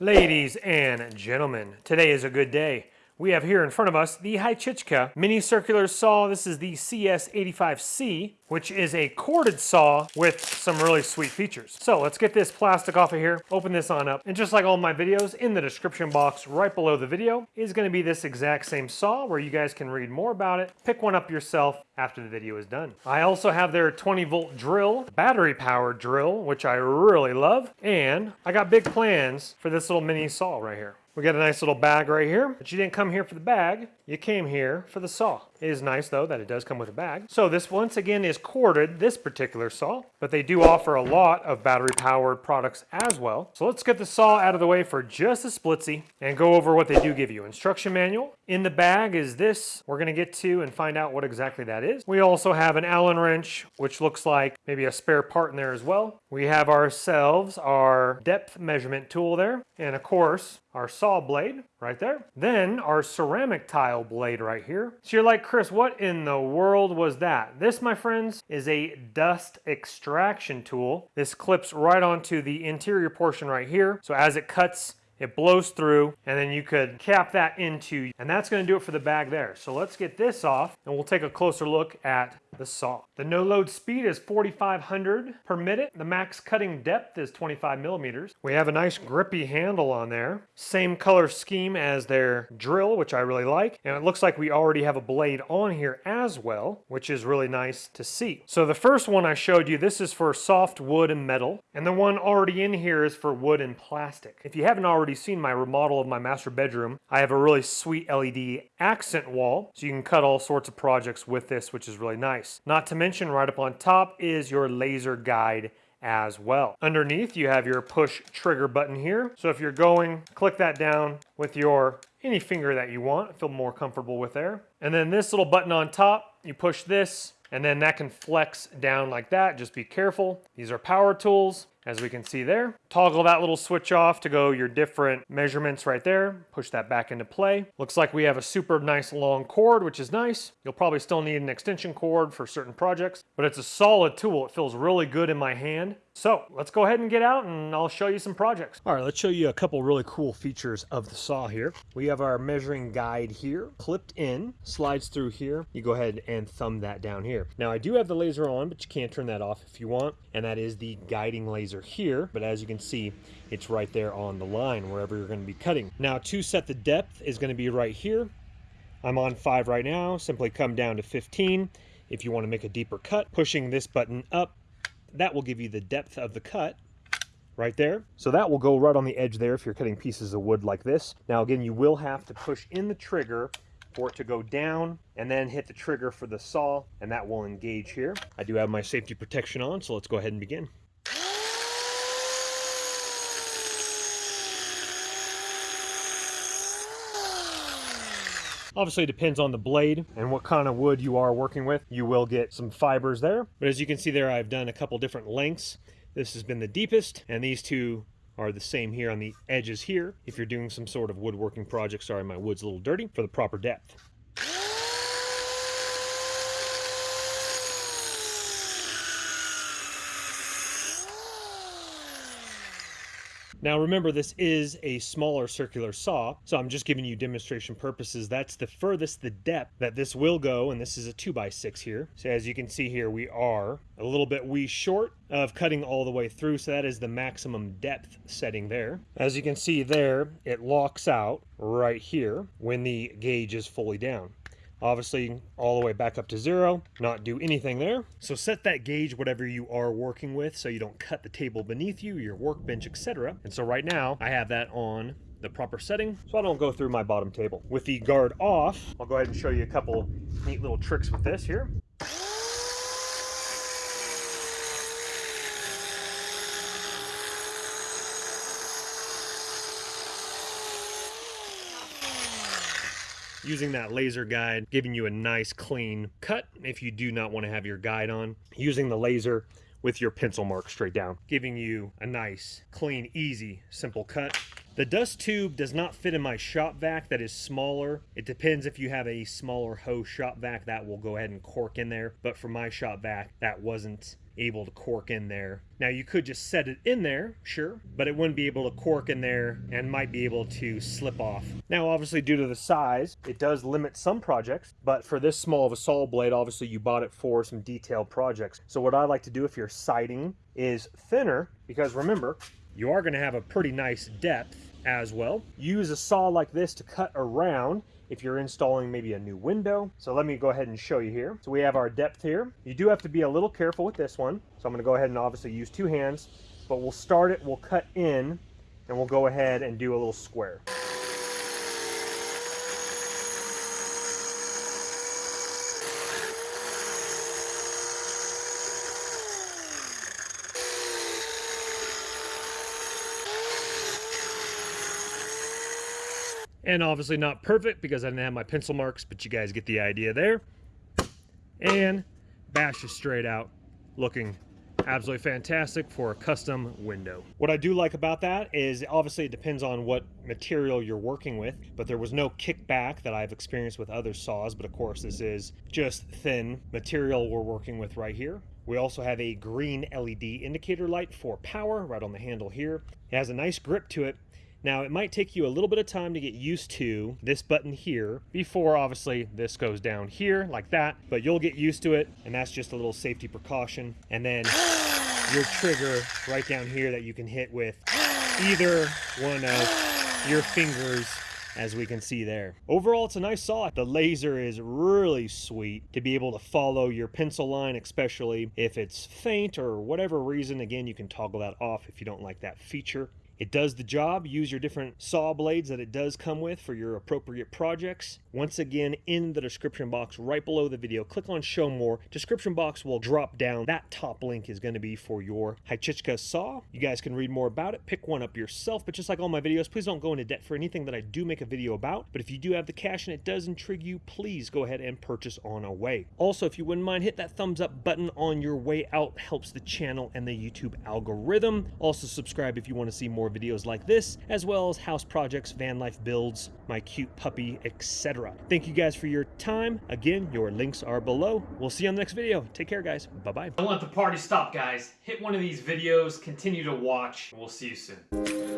Ladies and gentlemen, today is a good day. We have here in front of us the Hychika mini circular saw. This is the CS85C, which is a corded saw with some really sweet features. So let's get this plastic off of here, open this on up, and just like all my videos, in the description box right below the video is gonna be this exact same saw where you guys can read more about it, pick one up yourself after the video is done. I also have their 20 volt drill, battery powered drill, which I really love, and I got big plans for this little mini saw right here. We got a nice little bag right here, but you didn't come here for the bag, you came here for the saw. It is nice though that it does come with a bag. So this once again is corded, this particular saw, but they do offer a lot of battery powered products as well. So let's get the saw out of the way for just a splitsy and go over what they do give you. Instruction manual. In the bag is this. We're gonna get to and find out what exactly that is. We also have an Allen wrench, which looks like maybe a spare part in there as well. We have ourselves our depth measurement tool there. And of course, our saw blade right there. Then our ceramic tile blade right here. So you're like, Chris, what in the world was that? This, my friends, is a dust extraction tool. This clips right onto the interior portion right here. So as it cuts it blows through and then you could cap that into and that's going to do it for the bag there so let's get this off and we'll take a closer look at the saw. The no load speed is 4,500 per minute. The max cutting depth is 25 millimeters. We have a nice grippy handle on there. Same color scheme as their drill, which I really like. And it looks like we already have a blade on here as well, which is really nice to see. So the first one I showed you, this is for soft wood and metal. And the one already in here is for wood and plastic. If you haven't already seen my remodel of my master bedroom, I have a really sweet LED accent wall. So you can cut all sorts of projects with this, which is really nice nice. Not to mention right up on top is your laser guide as well. Underneath you have your push trigger button here. So if you're going, click that down with your any finger that you want, feel more comfortable with there. And then this little button on top, you push this and then that can flex down like that. Just be careful. These are power tools as we can see there. Toggle that little switch off to go your different measurements right there. Push that back into play. Looks like we have a super nice long cord, which is nice. You'll probably still need an extension cord for certain projects, but it's a solid tool. It feels really good in my hand. So let's go ahead and get out and I'll show you some projects. All right, let's show you a couple really cool features of the saw here. We have our measuring guide here, clipped in, slides through here. You go ahead and thumb that down here. Now I do have the laser on, but you can turn that off if you want. And that is the guiding laser here. But as you can see, it's right there on the line wherever you're gonna be cutting. Now to set the depth is gonna be right here. I'm on five right now, simply come down to 15. If you wanna make a deeper cut, pushing this button up that will give you the depth of the cut right there. So that will go right on the edge there if you're cutting pieces of wood like this. Now again, you will have to push in the trigger for it to go down and then hit the trigger for the saw and that will engage here. I do have my safety protection on, so let's go ahead and begin. Obviously, depends on the blade and what kind of wood you are working with. You will get some fibers there. But as you can see there, I've done a couple different lengths. This has been the deepest, and these two are the same here on the edges here. If you're doing some sort of woodworking project, sorry, my wood's a little dirty, for the proper depth. Now remember, this is a smaller circular saw, so I'm just giving you demonstration purposes. That's the furthest the depth that this will go, and this is a 2x6 here. So as you can see here, we are a little bit wee short of cutting all the way through, so that is the maximum depth setting there. As you can see there, it locks out right here when the gauge is fully down obviously all the way back up to zero, not do anything there. So set that gauge whatever you are working with so you don't cut the table beneath you, your workbench, etc. And so right now I have that on the proper setting so I don't go through my bottom table. With the guard off, I'll go ahead and show you a couple neat little tricks with this here. Using that laser guide, giving you a nice clean cut if you do not want to have your guide on. Using the laser with your pencil mark straight down, giving you a nice, clean, easy, simple cut. The dust tube does not fit in my shop vac that is smaller. It depends if you have a smaller hose shop vac that will go ahead and cork in there. But for my shop vac, that wasn't able to cork in there. Now you could just set it in there, sure, but it wouldn't be able to cork in there and might be able to slip off. Now obviously due to the size, it does limit some projects, but for this small of a saw blade, obviously you bought it for some detailed projects. So what I like to do if you're sighting is thinner, because remember, you are gonna have a pretty nice depth as well. Use a saw like this to cut around if you're installing maybe a new window. So let me go ahead and show you here. So we have our depth here. You do have to be a little careful with this one. So I'm gonna go ahead and obviously use two hands, but we'll start it, we'll cut in, and we'll go ahead and do a little square. And obviously not perfect because I didn't have my pencil marks, but you guys get the idea there. And bash is straight out, looking absolutely fantastic for a custom window. What I do like about that is obviously it depends on what material you're working with, but there was no kickback that I've experienced with other saws, but of course this is just thin material we're working with right here. We also have a green LED indicator light for power right on the handle here. It has a nice grip to it now it might take you a little bit of time to get used to this button here before obviously this goes down here like that, but you'll get used to it and that's just a little safety precaution. And then your trigger right down here that you can hit with either one of your fingers as we can see there. Overall, it's a nice saw. The laser is really sweet to be able to follow your pencil line, especially if it's faint or whatever reason. Again, you can toggle that off if you don't like that feature. It does the job. Use your different saw blades that it does come with for your appropriate projects. Once again, in the description box right below the video, click on show more. Description box will drop down. That top link is going to be for your Hychika saw. You guys can read more about it. Pick one up yourself. But just like all my videos, please don't go into debt for anything that I do make a video about. But if you do have the cash and it does intrigue you, please go ahead and purchase on away. Also, if you wouldn't mind, hit that thumbs up button on your way out. Helps the channel and the YouTube algorithm. Also, subscribe if you want to see more more videos like this, as well as house projects, van life builds, my cute puppy, etc. Thank you guys for your time. Again, your links are below. We'll see you on the next video. Take care, guys. Bye-bye. Don't let the party stop, guys. Hit one of these videos, continue to watch. We'll see you soon.